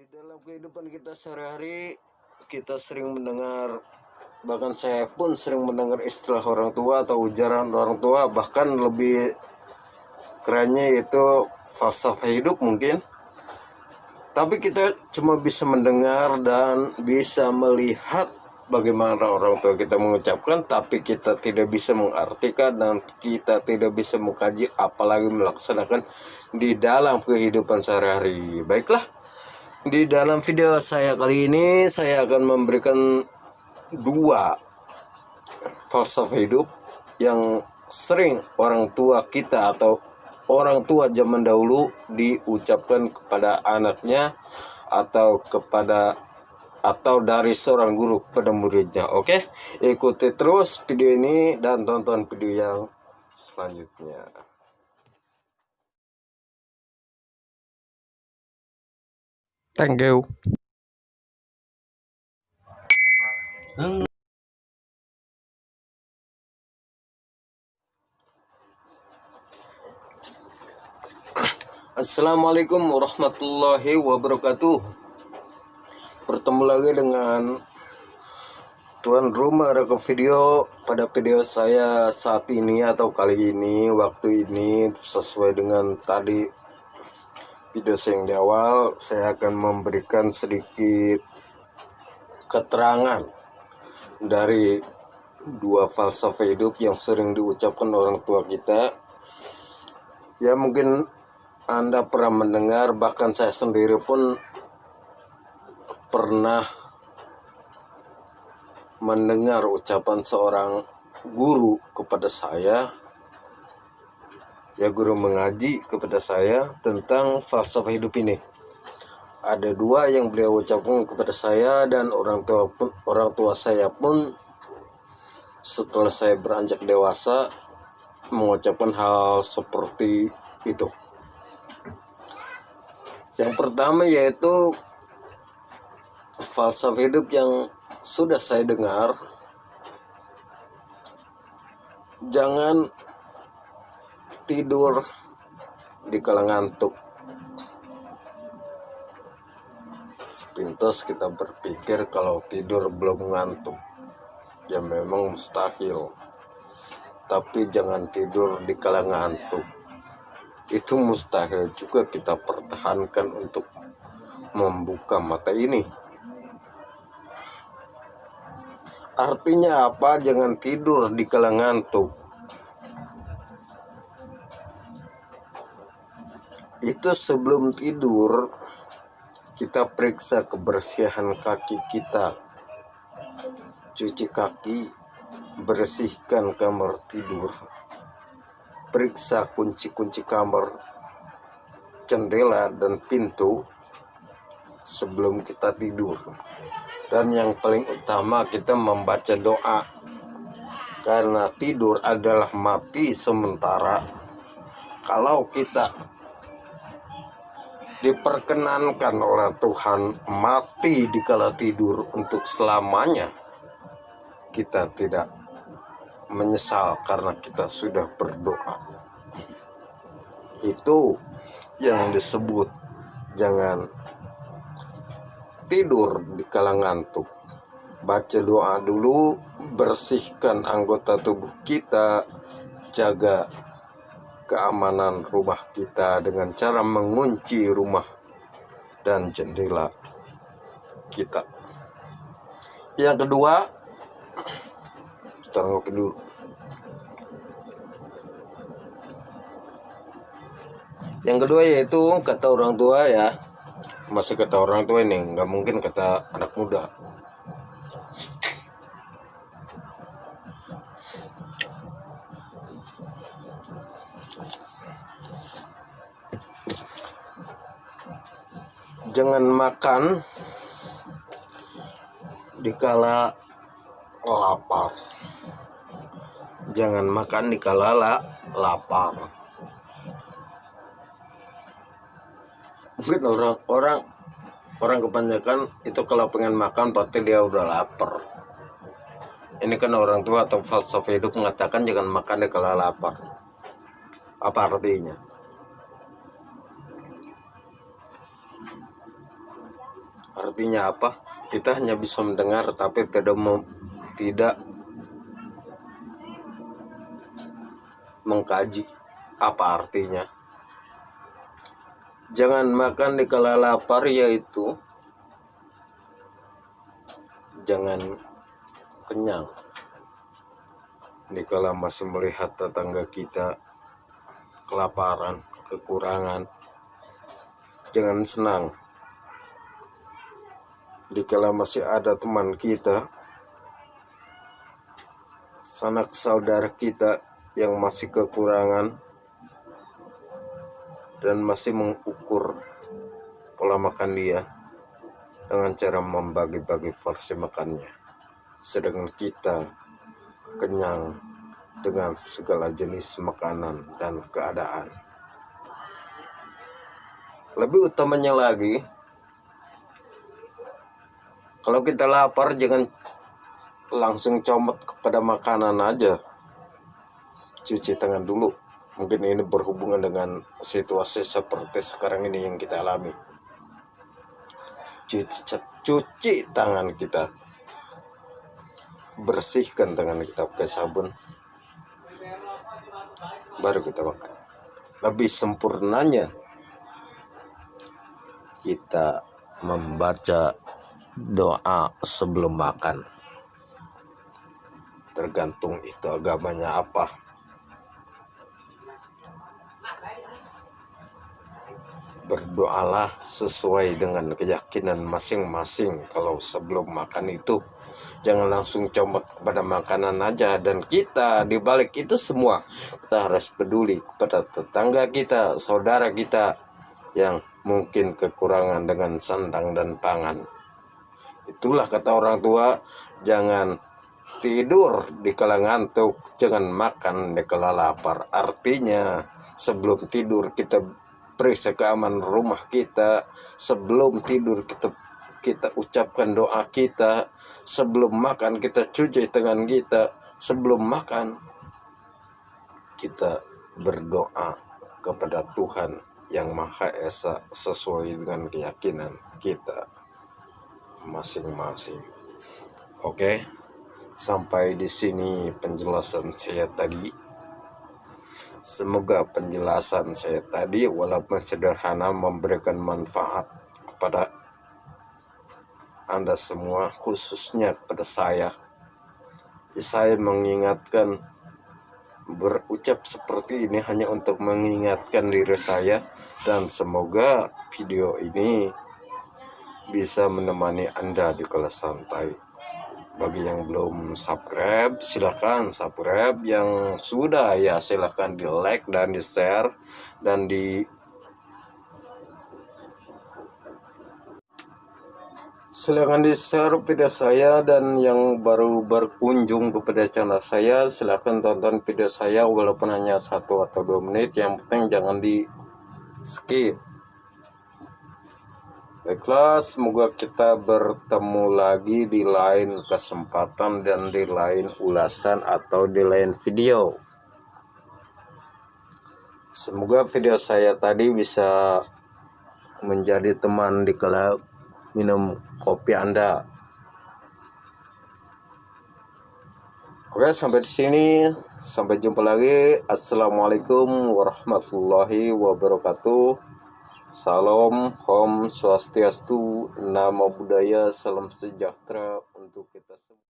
Di dalam kehidupan kita sehari-hari kita sering mendengar bahkan saya pun sering mendengar istilah orang tua atau ujaran orang tua bahkan lebih kerennya itu falsafah hidup mungkin. Tapi kita cuma bisa mendengar dan bisa melihat bagaimana orang tua kita mengucapkan tapi kita tidak bisa mengartikan dan kita tidak bisa mengkaji apalagi melaksanakan di dalam kehidupan sehari-hari. Baiklah di dalam video saya kali ini saya akan memberikan dua falsafah hidup yang sering orang tua kita atau orang tua zaman dahulu diucapkan kepada anaknya atau kepada atau dari seorang guru kepada muridnya. Oke, ikuti terus video ini dan tonton video yang selanjutnya. Thank you. Assalamualaikum warahmatullahi wabarakatuh. Bertemu lagi dengan tuan rumah reka video pada video saya saat ini atau kali ini waktu ini sesuai dengan tadi video saya yang di awal saya akan memberikan sedikit keterangan dari dua falsafah hidup yang sering diucapkan orang tua kita. Ya mungkin anda pernah mendengar bahkan saya sendiri pun pernah mendengar ucapan seorang guru kepada saya ya guru mengaji kepada saya tentang falsafah hidup ini. Ada dua yang beliau ucapkan kepada saya dan orang tua pun, orang tua saya pun setelah saya beranjak dewasa mengucapkan hal seperti itu. Yang pertama yaitu falsafah hidup yang sudah saya dengar jangan tidur di kala ngantuk sepintas kita berpikir kalau tidur belum ngantuk ya memang mustahil tapi jangan tidur di kala ngantuk itu mustahil juga kita pertahankan untuk membuka mata ini Artinya apa? Jangan tidur di kala ngantuk. Itu sebelum tidur kita periksa kebersihan kaki kita. Cuci kaki, bersihkan kamar tidur. Periksa kunci-kunci kamar, jendela dan pintu sebelum kita tidur dan yang paling utama kita membaca doa karena tidur adalah mati sementara kalau kita diperkenankan oleh Tuhan mati di kala tidur untuk selamanya. Kita tidak menyesal karena kita sudah berdoa. Itu yang disebut jangan tidur di kala ngantuk. Baca doa dulu bersihkan anggota tubuh kita jaga keamanan rumah kita dengan cara mengunci rumah dan jendela kita. Yang kedua kita ngopi dulu. Yang kedua yaitu kata orang tua ya. Masih kata orang tua ini nggak mungkin kata anak muda jangan makan dikala lapar. Jangan makan dikala lapar. Mungkin orang orang kebanyakan itu kalau pengen makan pasti dia udah lapar. Ini kan orang tua atau falsafah hidup mengatakan jangan makan di kala lapar. Apa artinya artinya apa? Kita hanya bisa mendengar tapi tidak mem tidak mengkaji apa artinya. Jangan makan di kala lapar yaitu jangan kenyang. Dikala masih melihat tetangga kita kelaparan, kekurangan, jangan senang. Dikala masih ada teman kita, sanak saudara kita yang masih kekurangan dan masih mengukur pola makan dia dengan cara membagi-bagi porsi makannya. Sedangkan kita kenyang dengan segala jenis makanan dan keadaan. Lebih utamanya lagi, kalau kita lapar jangan langsung comot kepada makanan aja. Cuci tangan dulu. Mungkin ini berhubungan dengan situasi seperti sekarang ini yang kita alami. Cuci, cuci tangan kita bersihkan tangan kita pakai sabun baru kita makan lebih sempurnanya kita membaca doa sebelum makan. Tergantung itu agamanya apa. Berdoalah sesuai dengan keyakinan masing-masing. Kalau sebelum makan itu jangan langsung comot kepada makanan aja. Dan kita dibalik itu semua kita harus peduli kepada tetangga kita saudara kita yang mungkin kekurangan dengan sandang dan pangan itulah kata orang tua jangan tidur di kala ngantuk jangan makan di kala lapar. Artinya sebelum tidur kita periksa keamanan rumah kita sebelum tidur kita kita ucapkan doa kita sebelum makan kita cuci tangan kita sebelum makan kita berdoa kepada Tuhan yang Maha Esa sesuai dengan keyakinan kita masing-masing. Oke, sampai di sini penjelasan saya tadi. Semoga penjelasan saya tadi walaupun sederhana memberikan manfaat kepada Anda semua khususnya kepada saya. Saya mengingatkan berucap seperti ini hanya untuk mengingatkan diri saya dan semoga video ini bisa menemani Anda di kelas santai. Bagi yang belum subscribe silahkan subscribe. Yang sudah ya silahkan di like dan di share dan di silahkan di share video saya dan yang baru berkunjung kepada channel saya silahkan tonton video saya walaupun hanya satu atau dua menit. Yang penting jangan di skip Baiklah, semoga kita bertemu lagi di lain kesempatan dan di lain ulasan atau di lain video. Semoga video saya tadi bisa menjadi teman di kala minum kopi Anda. Oke, sampai di sini. Sampai jumpa lagi. Assalamualaikum warahmatullahi wabarakatuh. Salam, Om Swastiastu, Nama Budaya, Salam Sejahtera untuk kita semua.